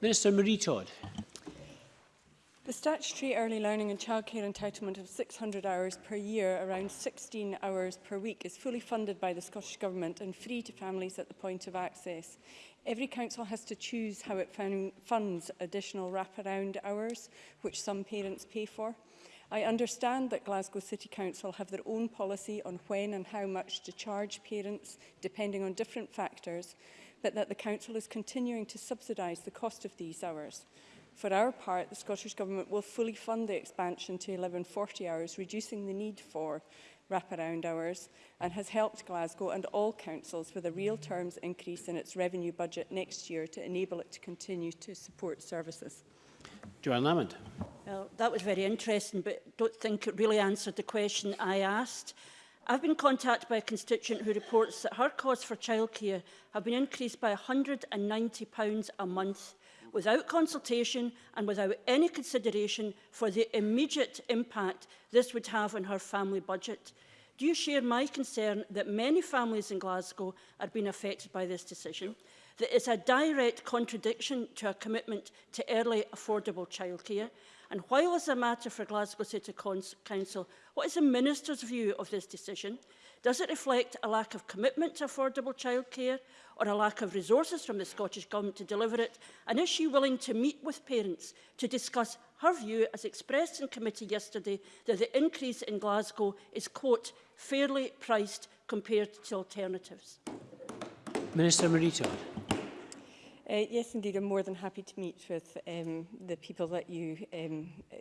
Minister Marie Todd. The statutory early learning and childcare entitlement of 600 hours per year, around 16 hours per week, is fully funded by the Scottish Government and free to families at the point of access. Every council has to choose how it funds additional wraparound hours, which some parents pay for. I understand that Glasgow City Council have their own policy on when and how much to charge parents, depending on different factors, but that the Council is continuing to subsidise the cost of these hours. For our part, the Scottish Government will fully fund the expansion to 1140 hours, reducing the need for wraparound hours and has helped Glasgow and all councils with a real terms increase in its revenue budget next year to enable it to continue to support services. Joanne Lamond. Well, that was very interesting, but don't think it really answered the question I asked. I've been contacted by a constituent who reports that her costs for childcare have been increased by £190 a month without consultation and without any consideration for the immediate impact this would have on her family budget. Do you share my concern that many families in Glasgow are being affected by this decision? That it's a direct contradiction to our commitment to early affordable childcare? And while it's a matter for Glasgow City Council, what is the Minister's view of this decision? Does it reflect a lack of commitment to affordable childcare or a lack of resources from the Scottish Government to deliver it? And is she willing to meet with parents to discuss her view, as expressed in committee yesterday, that the increase in Glasgow is, quote, fairly priced compared to alternatives. Minister Marito. Uh, yes, indeed. I'm more than happy to meet with um, the people that you um, uh,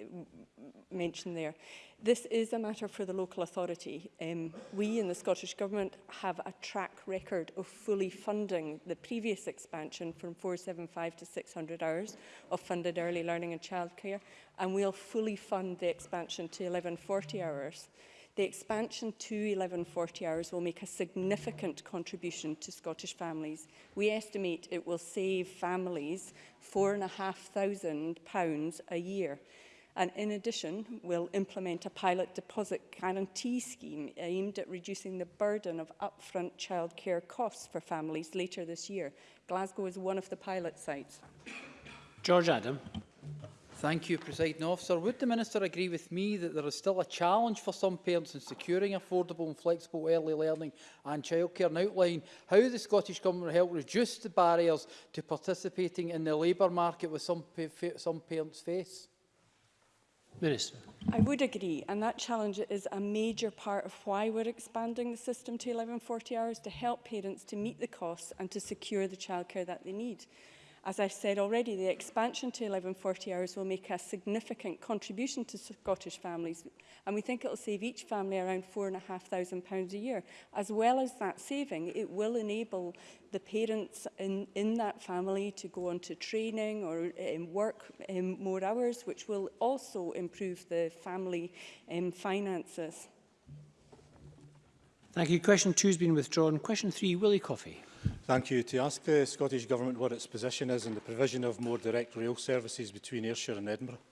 mentioned there. This is a matter for the local authority. Um, we in the Scottish Government have a track record of fully funding the previous expansion from 475 to 600 hours of funded early learning and childcare, and we'll fully fund the expansion to 1140 hours. The expansion to 1140 hours will make a significant contribution to Scottish families. We estimate it will save families £4,500 a year. And in addition, we'll implement a pilot deposit guarantee scheme aimed at reducing the burden of upfront childcare costs for families later this year. Glasgow is one of the pilot sites. George Adam. Thank you, Presiding Officer. Would the Minister agree with me that there is still a challenge for some parents in securing affordable and flexible early learning and childcare and outline how the Scottish Government will help reduce the barriers to participating in the labour market with some, some parents face? Minister. I would agree, and that challenge is a major part of why we're expanding the system to 1140 hours to help parents to meet the costs and to secure the childcare that they need. As I've said already, the expansion to 1140 hours will make a significant contribution to Scottish families, and we think it will save each family around £4,500 a year. As well as that saving, it will enable the parents in, in that family to go on to training or um, work um, more hours, which will also improve the family um, finances. Thank you. Question two has been withdrawn. Question three, Willie Coffey. Thank you. To ask the Scottish Government what its position is on the provision of more direct rail services between Ayrshire and Edinburgh.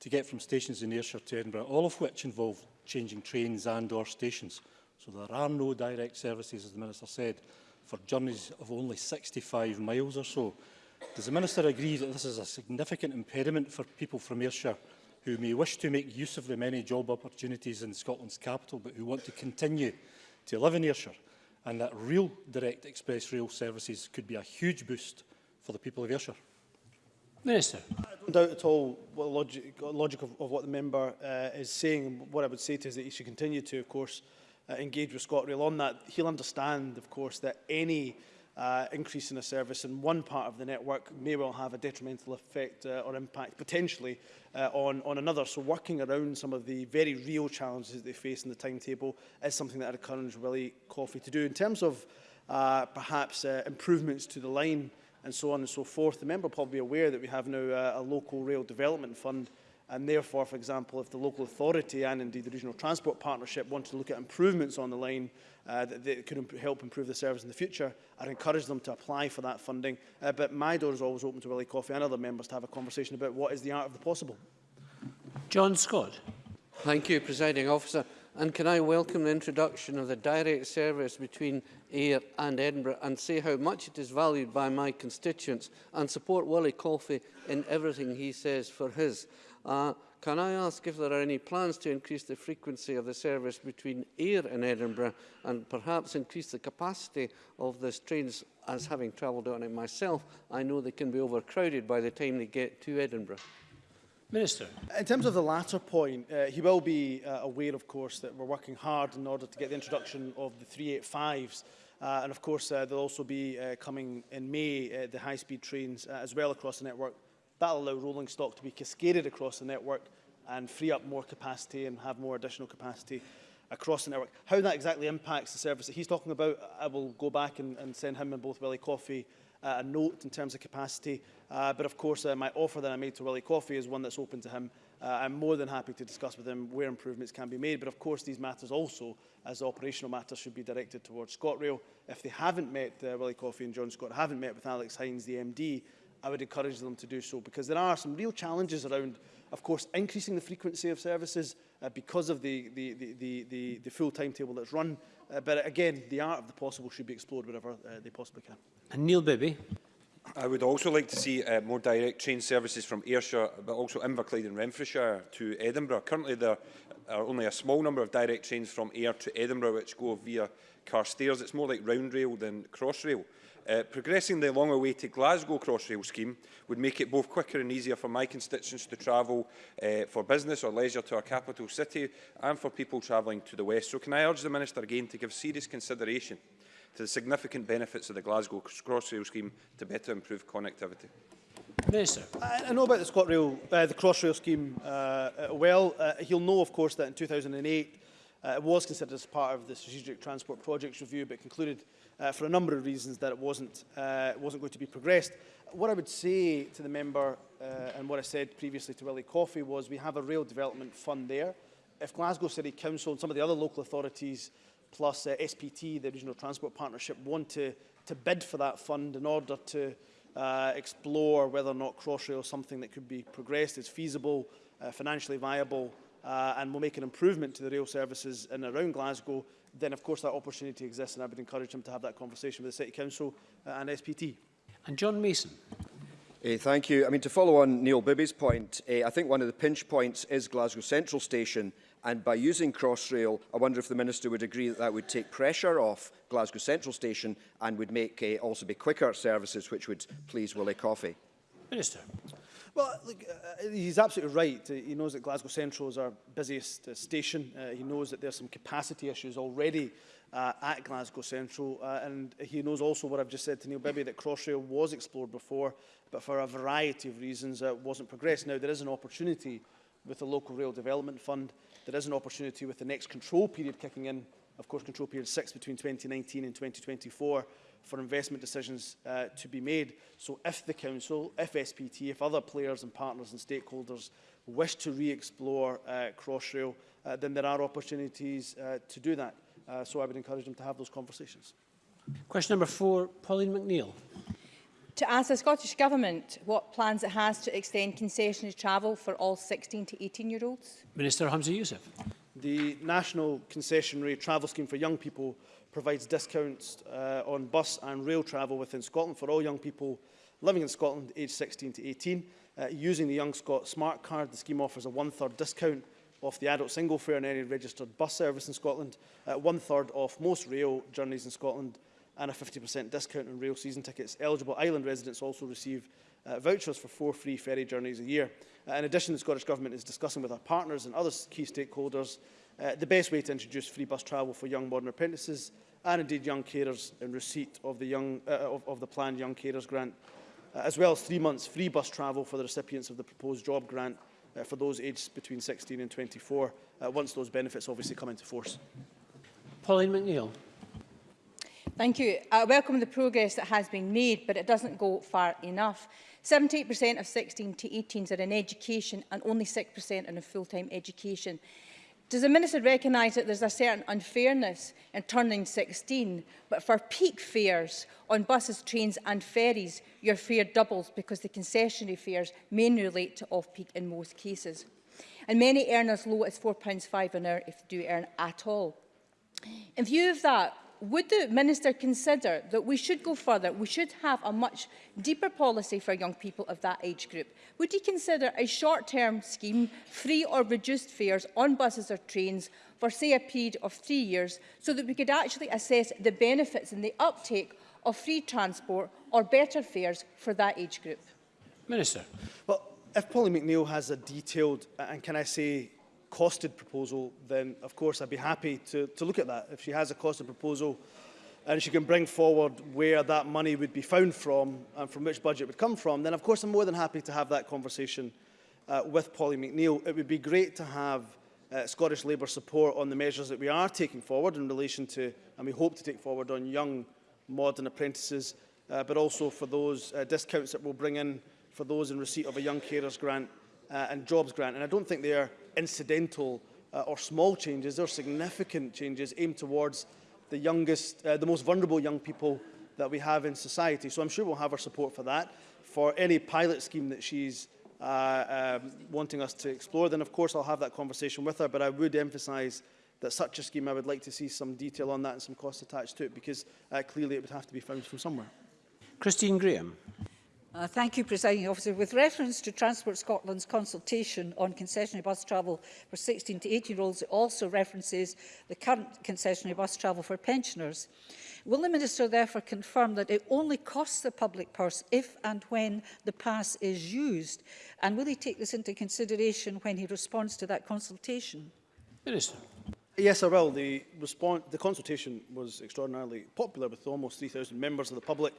to get from stations in Ayrshire to Edinburgh, all of which involve changing trains and or stations? So there are no direct services, as the Minister said, for journeys of only 65 miles or so. Does the Minister agree that this is a significant impediment for people from Ayrshire who may wish to make use of the many job opportunities in Scotland's capital but who want to continue to live in Ayrshire? and that real direct express rail services could be a huge boost for the people of Ayrshire. Minister. I don't doubt at all what the logic, uh, logic of, of what the member uh, is saying. What I would say to is that he should continue to, of course, uh, engage with ScotRail on that. He'll understand, of course, that any uh, increase in a service in one part of the network may well have a detrimental effect uh, or impact potentially uh, on, on another. So working around some of the very real challenges that they face in the timetable is something that I'd encourage Willie Coffey to do. In terms of uh, perhaps uh, improvements to the line and so on and so forth, the member will probably be aware that we have now uh, a local rail development fund And therefore, for example, if the local authority and indeed the regional transport partnership want to look at improvements on the line uh, that, that could imp help improve the service in the future, I'd encourage them to apply for that funding. Uh, but my door is always open to Willie Coffey and other members to have a conversation about what is the art of the possible. John Scott. Thank you, Presiding Officer. And can I welcome the introduction of the direct service between Ayr and Edinburgh and say how much it is valued by my constituents and support Willie Coffey in everything he says for his. Uh, can I ask if there are any plans to increase the frequency of the service between Ayr and Edinburgh and perhaps increase the capacity of these trains as having travelled on it myself, I know they can be overcrowded by the time they get to Edinburgh. Minister. In terms of the latter point, uh, he will be uh, aware, of course, that we're working hard in order to get the introduction of the 385s. Uh, and of course, uh, there'll also be uh, coming in May uh, the high-speed trains uh, as well across the network That will allow rolling stock to be cascaded across the network and free up more capacity and have more additional capacity across the network. How that exactly impacts the service that he's talking about, I will go back and, and send him and both Willie Coffey uh, a note in terms of capacity. Uh, but of course, uh, my offer that I made to Willie Coffey is one that's open to him. Uh, I'm more than happy to discuss with him where improvements can be made. But of course, these matters also, as operational matters, should be directed towards ScotRail. If they haven't met, uh, Willie Coffey and John Scott haven't met with Alex Hines, the MD, I would encourage them to do so because there are some real challenges around, of course, increasing the frequency of services uh, because of the, the, the, the, the, the full timetable that's run. Uh, but again, the art of the possible should be explored wherever uh, they possibly can. And Neil Bibby. I would also like to see uh, more direct train services from Ayrshire, but also Inverclyde and Renfrewshire to Edinburgh. Currently, there are only a small number of direct trains from Ayr to Edinburgh, which go via Carstairs. It's more like round rail than cross rail. Uh, progressing the long-awaited Glasgow Crossrail scheme would make it both quicker and easier for my constituents to travel uh, for business or leisure to our capital city and for people travelling to the west. So can I urge the Minister again to give serious consideration to the significant benefits of the Glasgow Crossrail scheme to better improve connectivity? Minister. I, I know about the ScotRail, uh, the Crossrail scheme uh, uh, well. Uh, he'll know, of course, that in 2008 uh, it was considered as part of the Strategic Transport Projects Review but concluded uh, for a number of reasons that it wasn't, uh, wasn't going to be progressed. What I would say to the member uh, and what I said previously to Willie Coffey was we have a rail development fund there. If Glasgow City Council and some of the other local authorities plus uh, SPT, the Regional Transport Partnership, want to, to bid for that fund in order to uh, explore whether or not Crossrail is something that could be progressed, is feasible, uh, financially viable, uh, and will make an improvement to the rail services in and around Glasgow, then of course that opportunity exists and I would encourage him to have that conversation with the City Council uh, and SPT. And John Mason. Uh, thank you. I mean, to follow on Neil Bibby's point, uh, I think one of the pinch points is Glasgow Central Station, and by using Crossrail, I wonder if the Minister would agree that that would take pressure off Glasgow Central Station and would make uh, also be quicker services, which would please Willie Coffey. Minister. Well, look, uh, uh, he's absolutely right. Uh, he knows that Glasgow Central is our busiest uh, station. Uh, he knows that there's some capacity issues already uh, at Glasgow Central. Uh, and he knows also what I've just said to Neil Bibby, that Crossrail was explored before, but for a variety of reasons uh, wasn't progressed. Now, there is an opportunity with the Local Rail Development Fund. There is an opportunity with the next control period kicking in, of course, control period 6 between 2019 and 2024, for investment decisions uh, to be made. So if the Council, if SPT, if other players and partners and stakeholders wish to re-explore uh, Crossrail, uh, then there are opportunities uh, to do that. Uh, so I would encourage them to have those conversations. Question number four, Pauline McNeill. To ask the Scottish Government what plans it has to extend concessionary travel for all 16 to 18-year-olds. Minister Hamza Youssef. The National Concessionary Travel Scheme for Young People provides discounts uh, on bus and rail travel within Scotland for all young people living in Scotland aged 16 to 18. Uh, using the Young Scot Smart Card, the scheme offers a one-third discount off the adult single fare on any registered bus service in Scotland, uh, one-third off most rail journeys in Scotland, and a 50% discount on rail season tickets. Eligible island residents also receive uh, vouchers for four free ferry journeys a year. Uh, in addition, the Scottish Government is discussing with our partners and other key stakeholders uh, the best way to introduce free bus travel for young modern apprentices and indeed young carers in receipt of the, young, uh, of, of the planned Young Carers Grant, uh, as well as three months free bus travel for the recipients of the proposed job grant uh, for those aged between 16 and 24, uh, once those benefits obviously come into force. Pauline McNeill. Thank you. I welcome the progress that has been made, but it doesn't go far enough. 78% of 16 to 18s are in education and only 6% are in full-time education. Does the Minister recognise that there's a certain unfairness in turning 16, but for peak fares on buses, trains and ferries, your fare doubles because the concessionary fares mainly relate to off-peak in most cases. And many earn as low as £4.5 an hour if they do earn at all. In view of that, would the Minister consider that we should go further, we should have a much deeper policy for young people of that age group? Would he consider a short-term scheme, free or reduced fares on buses or trains for say a period of three years so that we could actually assess the benefits and the uptake of free transport or better fares for that age group? Minister. Well, if Polly McNeill has a detailed, uh, and can I say costed proposal, then of course I'd be happy to, to look at that. If she has a costed proposal and she can bring forward where that money would be found from and from which budget would come from, then of course I'm more than happy to have that conversation uh, with Polly McNeill. It would be great to have uh, Scottish Labour support on the measures that we are taking forward in relation to, and we hope to take forward on young modern apprentices, uh, but also for those uh, discounts that we'll bring in for those in receipt of a young carers grant uh, and jobs grant. And I don't think they're incidental uh, or small changes. they are significant changes aimed towards the youngest, uh, the most vulnerable young people that we have in society. So I'm sure we'll have our support for that, for any pilot scheme that she's uh, um, wanting us to explore. Then, of course, I'll have that conversation with her, but I would emphasise that such a scheme, I would like to see some detail on that and some costs attached to it, because uh, clearly it would have to be found from somewhere. Christine Graham. Uh, thank you, Presiding Officer. With reference to Transport Scotland's consultation on concessionary bus travel for 16 to 18-year-olds, it also references the current concessionary bus travel for pensioners. Will the Minister therefore confirm that it only costs the public purse if and when the pass is used? And will he take this into consideration when he responds to that consultation? Minister. Yes, I will. The, the consultation was extraordinarily popular with almost 3,000 members of the public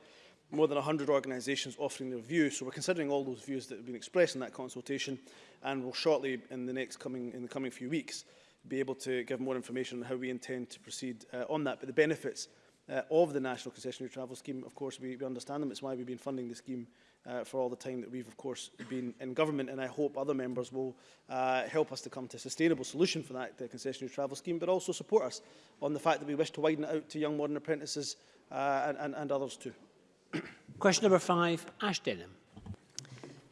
more than 100 organisations offering their views. So we're considering all those views that have been expressed in that consultation and we'll shortly in the next coming in the coming few weeks be able to give more information on how we intend to proceed uh, on that. But the benefits uh, of the National Concessionary Travel Scheme, of course, we, we understand them. It's why we've been funding the scheme uh, for all the time that we've, of course, been in government. And I hope other members will uh, help us to come to a sustainable solution for that the concessionary travel scheme, but also support us on the fact that we wish to widen it out to young modern apprentices uh, and, and, and others too. Question number five, Ash Denham.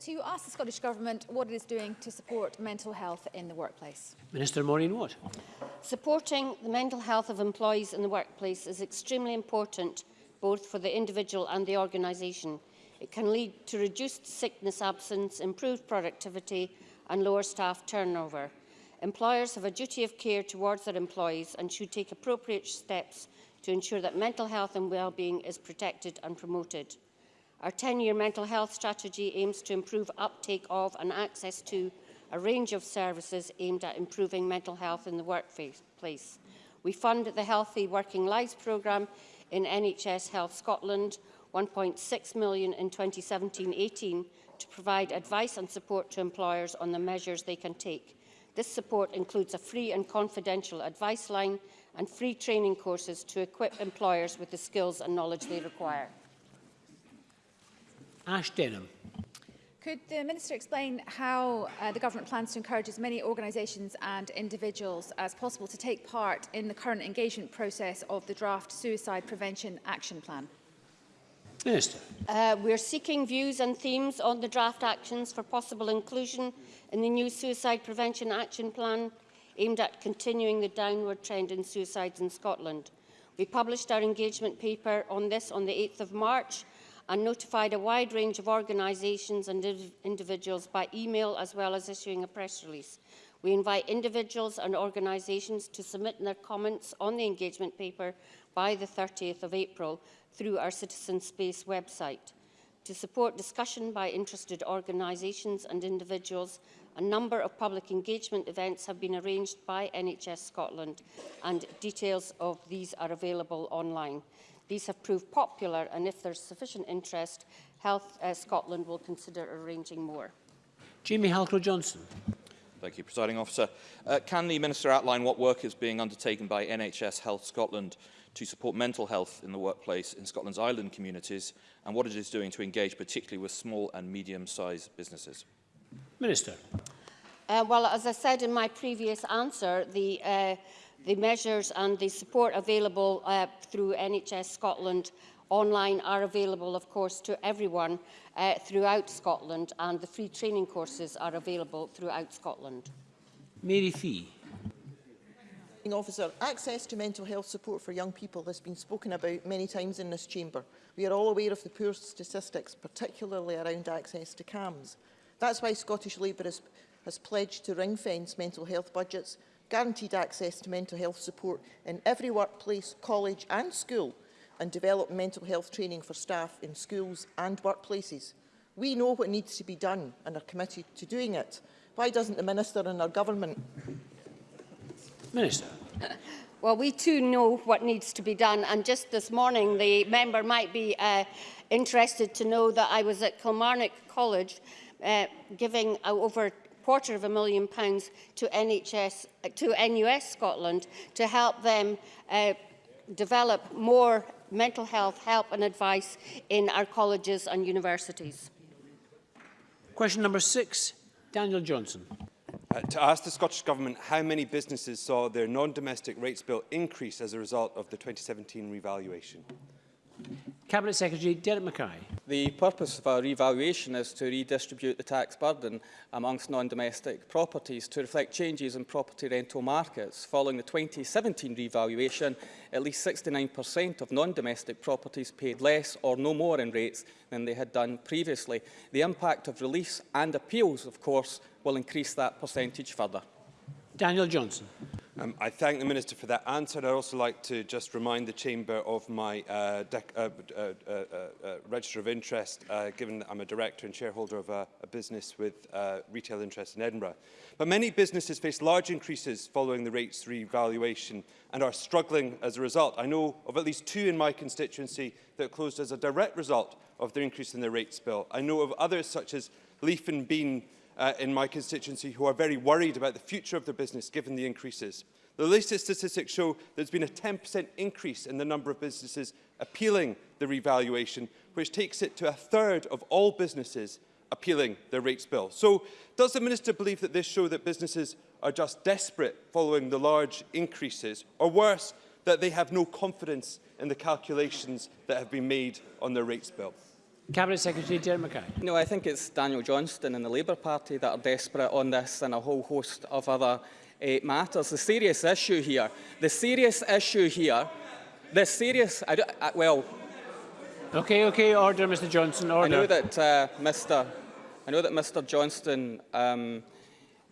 To ask the Scottish Government what it is doing to support mental health in the workplace. Minister Maureen Watt. Supporting the mental health of employees in the workplace is extremely important both for the individual and the organisation. It can lead to reduced sickness absence, improved productivity and lower staff turnover. Employers have a duty of care towards their employees and should take appropriate steps to ensure that mental health and well-being is protected and promoted. Our 10-year mental health strategy aims to improve uptake of and access to a range of services aimed at improving mental health in the workplace. We fund the Healthy Working Lives programme in NHS Health Scotland, 1.6 million in 2017-18 to provide advice and support to employers on the measures they can take. This support includes a free and confidential advice line and free training courses to equip employers with the skills and knowledge they require. Ash Denham. Could the Minister explain how uh, the government plans to encourage as many organisations and individuals as possible to take part in the current engagement process of the draft Suicide Prevention Action Plan? Minister. Uh, we're seeking views and themes on the draft actions for possible inclusion in the new Suicide Prevention Action Plan aimed at continuing the downward trend in suicides in Scotland. We published our engagement paper on this on the 8th of March and notified a wide range of organisations and individuals by email as well as issuing a press release. We invite individuals and organisations to submit their comments on the engagement paper by the 30th of April through our Citizen Space website. To support discussion by interested organisations and individuals, a number of public engagement events have been arranged by NHS Scotland and details of these are available online. These have proved popular and if there's sufficient interest, Health uh, Scotland will consider arranging more. Jamie Halcrow-Johnson. Thank you, Presiding Officer. Uh, can the Minister outline what work is being undertaken by NHS Health Scotland to support mental health in the workplace in Scotland's island communities and what it is doing to engage particularly with small and medium-sized businesses? Minister. Uh, well, as I said in my previous answer, the, uh, the measures and the support available uh, through NHS Scotland online are available, of course, to everyone uh, throughout Scotland, and the free training courses are available throughout Scotland. Mary Fee. Officer, access to mental health support for young people has been spoken about many times in this chamber. We are all aware of the poor statistics, particularly around access to CAMS. That's why Scottish Labour has, has pledged to ring-fence mental health budgets, guaranteed access to mental health support in every workplace, college and school, and develop mental health training for staff in schools and workplaces. We know what needs to be done and are committed to doing it. Why doesn't the Minister and our government? Minister. Well, we too know what needs to be done, and just this morning the member might be uh, interested to know that I was at Kilmarnock College uh, giving over quarter of a million pounds to NHS uh, to NUS Scotland to help them uh, develop more mental health help and advice in our colleges and universities. Question number six, Daniel Johnson. Uh, to ask the Scottish Government how many businesses saw their non-domestic rates bill increase as a result of the 2017 revaluation. Cabinet Secretary Derek Mackay. The purpose of our revaluation is to redistribute the tax burden amongst non-domestic properties to reflect changes in property rental markets. Following the 2017 revaluation, at least 69% of non-domestic properties paid less or no more in rates than they had done previously. The impact of release and appeals, of course, will increase that percentage further. Daniel Johnson. Um, I thank the Minister for that answer. I'd also like to just remind the Chamber of my uh, uh, uh, uh, uh, uh, register of interest, uh, given that I'm a director and shareholder of a, a business with uh, retail interest in Edinburgh. But many businesses face large increases following the rates revaluation and are struggling as a result. I know of at least two in my constituency that closed as a direct result of the increase in their rates bill. I know of others such as Leaf and Bean uh, in my constituency who are very worried about the future of their business given the increases. The latest statistics show there's been a 10% increase in the number of businesses appealing the revaluation, which takes it to a third of all businesses appealing their rates bill. So does the Minister believe that this shows that businesses are just desperate following the large increases, or worse, that they have no confidence in the calculations that have been made on their rates bill? Cabinet Secretary Jeremy Mackay. No, I think it's Daniel Johnston and the Labour Party that are desperate on this and a whole host of other uh, matters. The serious issue here, the serious issue here, the serious, I, I, uh, well... Okay, okay, order, Mr Johnson, order. Uh, I know that uh, Mr I know that Mr Johnston um,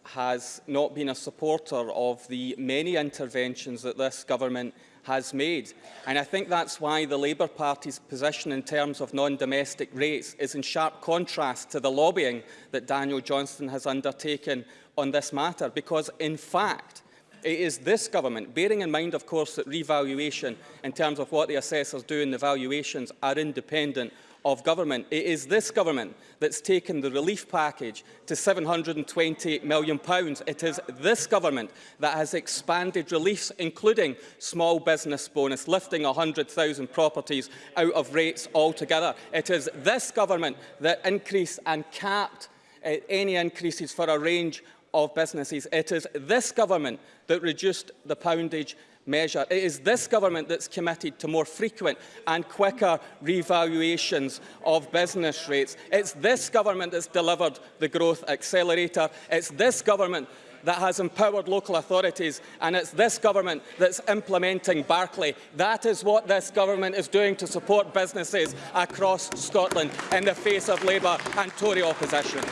has not been a supporter of the many interventions that this government has made. And I think that's why the Labour Party's position in terms of non-domestic rates is in sharp contrast to the lobbying that Daniel Johnston has undertaken on this matter, because in fact, it is this government, bearing in mind, of course, that revaluation in terms of what the assessors do in the valuations are independent of government. It is this government that's taken the relief package to £720 million. It is this government that has expanded reliefs, including small business bonus, lifting 100,000 properties out of rates altogether. It is this government that increased and capped uh, any increases for a range of businesses. It is this government that reduced the poundage measure. It is this government that's committed to more frequent and quicker revaluations of business rates. It's this government that's delivered the growth accelerator. It's this government that has empowered local authorities and it's this government that's implementing Barclay. That is what this government is doing to support businesses across Scotland in the face of Labour and Tory opposition.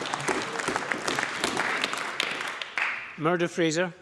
Murder Fraser.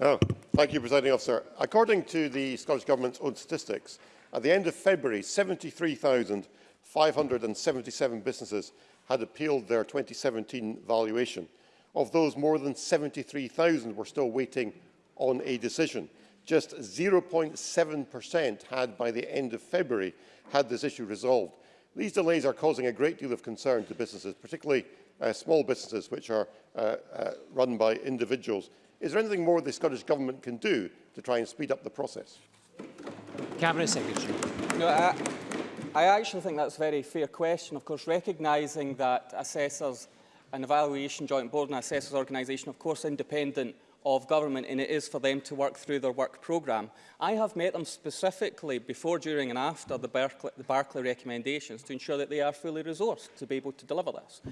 Oh, Thank you, Presiding Officer. According to the Scottish Government's own statistics, at the end of February, 73,577 businesses had appealed their 2017 valuation. Of those, more than 73,000 were still waiting on a decision. Just 0.7% had, by the end of February, had this issue resolved. These delays are causing a great deal of concern to businesses, particularly uh, small businesses which are uh, uh, run by individuals is there anything more the Scottish Government can do to try and speed up the process? Cabinet Secretary. No, I, I actually think that's a very fair question. Of course, recognising that assessors an evaluation joint board and assessors organisation, of course, independent of government, and it is for them to work through their work programme. I have met them specifically before, during and after the Barclay, the Barclay recommendations to ensure that they are fully resourced to be able to deliver this.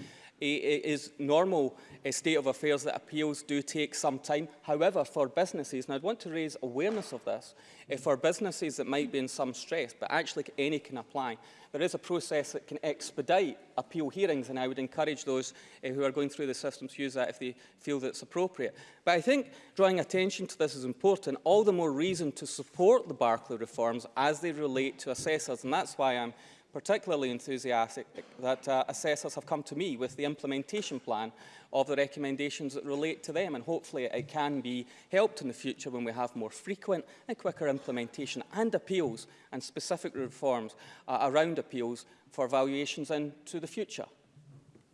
It is normal a eh, state of affairs that appeals do take some time. However, for businesses, and I'd want to raise awareness of this, eh, for businesses that might be in some stress, but actually any can apply, there is a process that can expedite appeal hearings, and I would encourage those eh, who are going through the system to use that if they feel that it's appropriate. But I think drawing attention to this is important, all the more reason to support the Barclay reforms as they relate to assessors, and that's why I'm particularly enthusiastic that uh, assessors have come to me with the implementation plan of the recommendations that relate to them and hopefully it can be helped in the future when we have more frequent and quicker implementation and appeals and specific reforms uh, around appeals for valuations into the future.